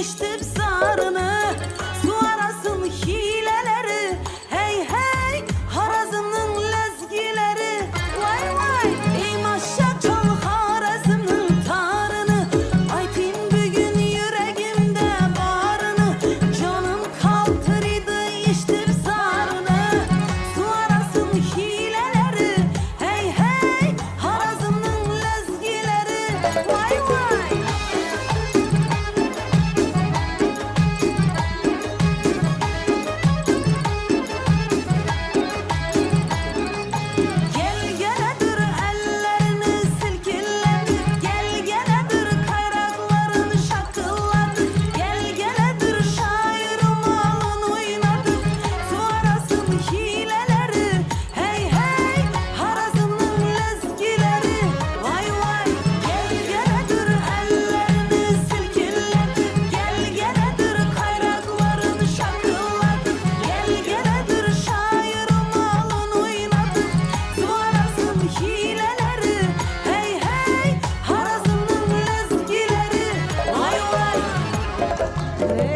değiştir zarını Su arasın hileleri. Hey hey harazının lezgileri. Vay vay ey maşa çal harazının tarını Aytin bugün yüreğimde barını. Canım kaldır değiştir zarını Su arasın hileleri. Hey hey harazının lezgileri. Vay Yeah.